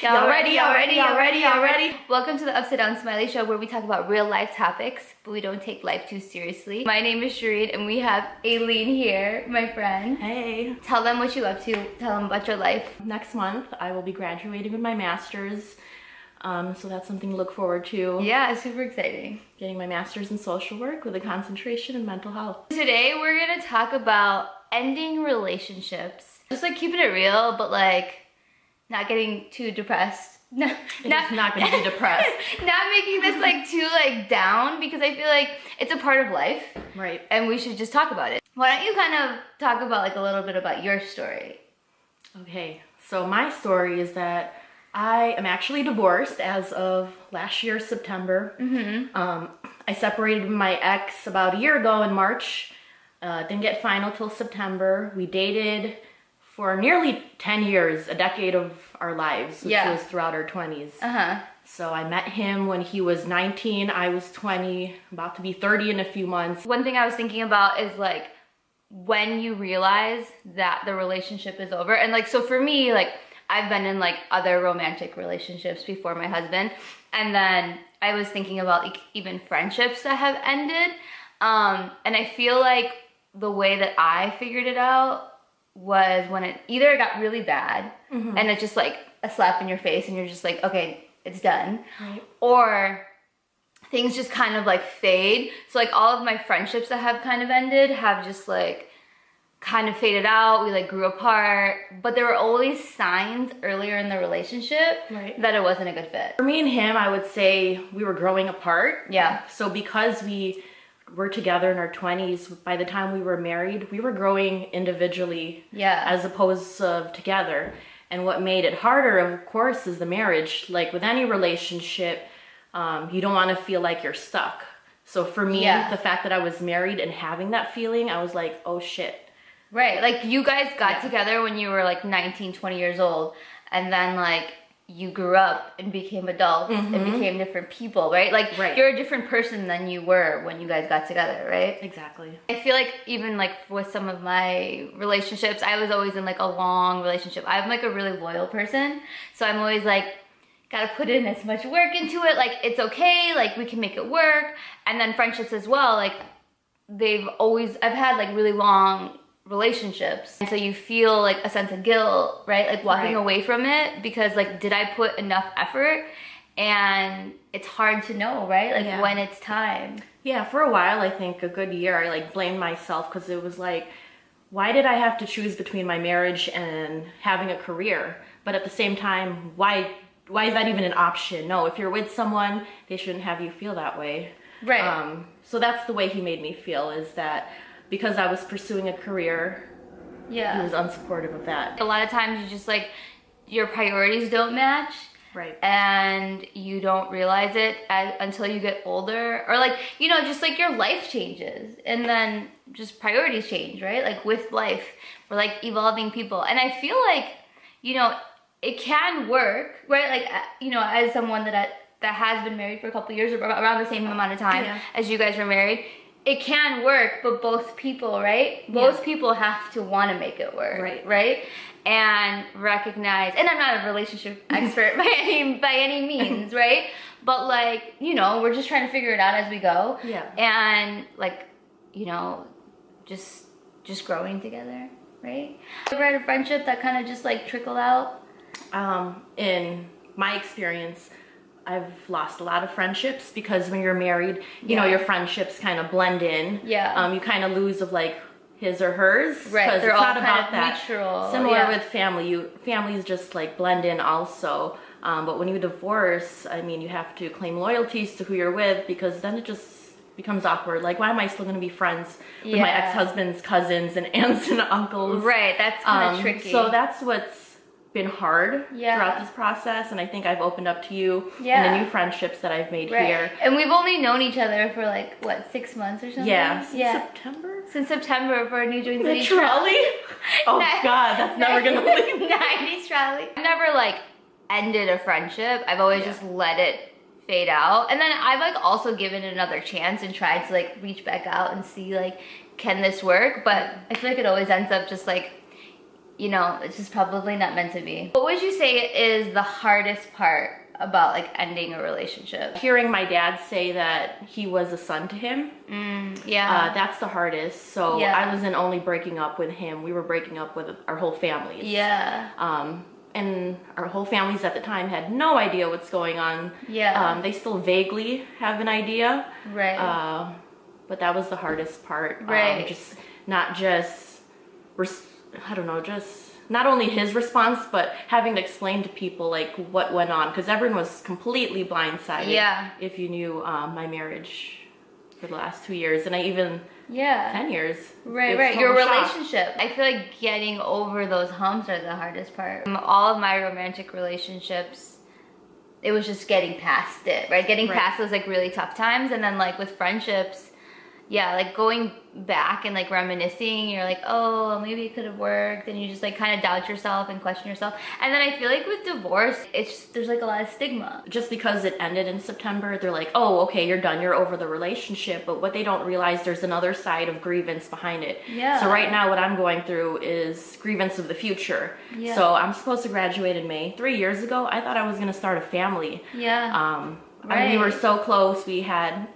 Y'all ready, y'all ready, y'all ready, y'all ready? Welcome to the Upside Down Smiley Show where we talk about real life topics, but we don't take life too seriously. My name is Shireen and we have Aileen here, my friend. Hey. Tell them what you up to, tell them about your life. Next month, I will be graduating with my master's. Um, so that's something to look forward to. Yeah, super exciting. Getting my master's in social work with a concentration in mental health. Today we're gonna talk about ending relationships. Just like keeping it real, but like not getting too depressed. No, not, not gonna be depressed. not making this like too like down because I feel like it's a part of life. Right. And we should just talk about it. Why don't you kind of talk about like a little bit about your story? Okay, so my story is that I am actually divorced as of last year, September. Mm-hmm. Um, I separated my ex about a year ago in March. Uh, didn't get final till September. We dated for nearly 10 years, a decade of our lives, which Yeah. was throughout our 20s. Uh-huh. So I met him when he was 19, I was 20, about to be 30 in a few months. One thing I was thinking about is like when you realize that the relationship is over. And like, so for me, like, I've been in like other romantic relationships before my husband. And then I was thinking about like even friendships that have ended. Um, and I feel like the way that I figured it out was when it either got really bad mm-hmm. and it's just like a slap in your face and you're just like, okay, it's done. Right. Or things just kind of like fade. So like all of my friendships that have kind of ended have just like kind of faded out. We like grew apart, but there were always signs earlier in the relationship Right. that it wasn't a good fit. For me and him, I would say we were growing apart. Yeah. So because we were together in our 20s, by the time we were married, we were growing individually Yeah. as opposed to together. And what made it harder, of course, is the marriage. Like with any relationship, um, you don't want to feel like you're stuck. So for me, Yeah. the fact that I was married and having that feeling, I was like, oh shit. Right. Like you guys got Yeah. together when you were like 19, 20 years old. And then like you grew up and became adults and mm-hmm. became different people, right? Like Right. you're a different person than you were when you guys got together, right? Exactly. I feel like even like with some of my relationships, I was always in like a long relationship. I'm like a really loyal person. So I'm always like, gotta put in as much work into it. Like it's okay, like we can make it work. And then friendships as well, like they've always, I've had like really long relationships. And so you feel like a sense of guilt, right? Like walking Right. away from it because like, did I put enough effort? And it's hard to know, right? Like Yeah. when it's time. Yeah, for a while, I think a good year, I like blamed myself because it was like, why did I have to choose between my marriage and having a career? But at the same time, why why is that even an option? No, if you're with someone, they shouldn't have you feel that way. Right. Um, so that's the way he made me feel is that because I was pursuing a career, Yeah. he was unsupportive of that. a lot of times you just like your priorities don't match Right. and you don't realize it as, until you get older or like you know just like your life changes and then just priorities change right like with life we're like evolving people and i feel like you know it can work right like uh, you know as someone that that has been married for a couple years or around the same amount of time Yeah. as you guys were married it can work but both people right? Both people have to want to make it work Right. right? And recognize and i'm not a relationship expert by any by any means right? But like you know we're just trying to figure it out as we go. Yeah. and like you know just just growing together right? Ever had a friendship that kind of just like trickled out. Um, in my experience, I've lost a lot of friendships because when you're married, you know, your friendships kind of blend in. Yeah. Um, you kind of lose of like his or hers. Right. they're all not kind about of that. mutual, Similar yeah. with family, you families just like blend in also. Um, but when you divorce, I mean, you have to claim loyalties to who you're with because then it just becomes awkward. Like, why am I still going to be friends with my ex-husband's cousins and aunts and uncles? right that's kind of Um, tricky So that's what's been hard Yeah. throughout this process, and I think I've opened up to you Yeah. and the new friendships that I've made right here. and we've only known each other for like what six months or something Yeah, since yeah September. since september for a New Joint The trolley. Oh God, that's never gonna leave. 90s trolley. I've never like ended a friendship. I've always Yeah. just let it fade out. And then I've like also given it another chance and tried to like reach back out and see like can this work? But mm. I feel like it always ends up just like you know, it's just probably not meant to be. What would you say is the hardest part about like ending a relationship? Hearing my dad say that he was a son to him, Mm, yeah. uh, that's the hardest. So Yeah. I wasn't only breaking up with him, we were breaking up with our whole families. yeah. Um, and our whole families at the time had no idea what's going on. Yeah. Um, they still vaguely have an idea. Right. Uh, but that was the hardest part. Um, Right. just not just, I don't know, just not only his response, but having to explain to people like what went on because everyone was completely blindsided. Yeah. If you knew um, my marriage for the last two years, and I even yeah. ten years. Right, right. Your relationship. I feel like getting over those humps are the hardest part. Um, All of my romantic relationships, it was just getting past it, right? Getting Right. past those like really tough times, and then like with friendships, yeah, like going back and like reminiscing, you're like, oh, maybe it could have worked, and you just like kind of doubt yourself and question yourself. And then I feel like with divorce, it's just, there's like a lot of stigma. just because it ended in September, they're like, oh, okay, you're done, you're over the relationship. But what they don't realize, there's another side of grievance behind it. Yeah. So right now, what I'm going through is grievance of the future. Yeah. So I'm supposed to graduate in May. Three years ago, I thought I was gonna start a family. Yeah. Um, and we were so close. We had,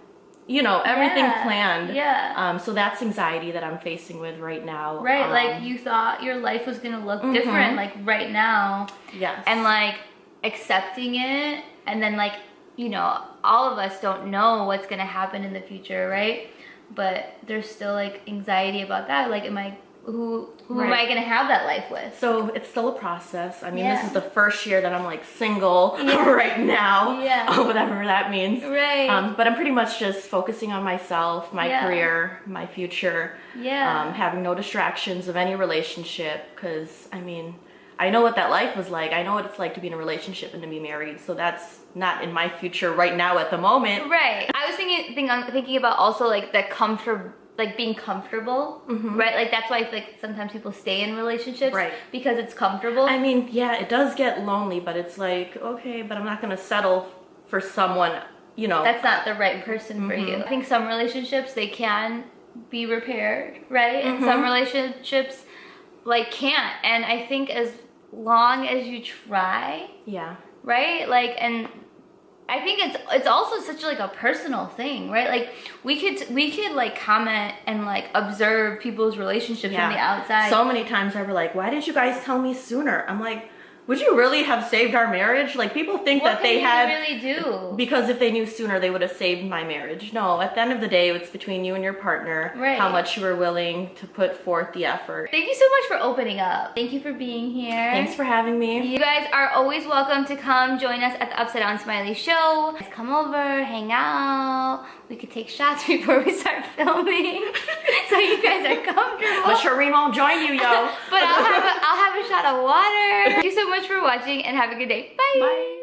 you know, everything Yeah. planned. Yeah. Um, so that's anxiety that I'm facing with right now. Right, like Um, you thought your life was gonna look Mhm. different, like right now, Yes. and like accepting it, and then like you know, all of us don't know what's gonna happen in the future, right? But there's still like anxiety about that. Like, am I who who am I gonna have that life with? So it's still a process. I mean, Yeah. this is the first year that I'm like single Yeah. right now. Yeah. Whatever that means. Right. Um, but I'm pretty much just focusing on myself, my Yeah. career, my future. Yeah. Um, having no distractions of any relationship. Because, I mean, I know what that life was like. I know what it's like to be in a relationship and to be married. So that's not in my future right now at the moment. Right. I was thinking, think, I'm thinking about also like the comfort, like being comfortable, right? Like that's why like sometimes people stay in relationships, Mm-hmm. Right. Because it's comfortable. I mean, yeah, it does get lonely, but it's like, okay, but I'm not going to settle for someone, you know. that's not the right person for you. I think some relationships they can be repaired, right? And some relationships like can't. And I think as long as you try, yeah. right? Like and I think it's it's also such like a personal thing, right? Like we could we could like comment and like observe people's relationships from the outside. So many times I were like, why didn't you guys tell me sooner? I'm like, would you really have saved our marriage? Like people think what that they had you really do? because if they knew sooner they would have saved my marriage. No, at the end of the day it's between you and your partner Right. how much you were willing to put forth the effort. Thank you so much for opening up. Thank you for being here. Thanks for having me. You guys are always welcome to come join us at the Upside Down Smiley Show. Come over, hang out. We could take shots before we start filming, so you guys are comfortable. But Shireen won't join you, yo. but I'll have a, I'll have a shot of water. Thank you so much for watching and have a good day. Bye. Bye.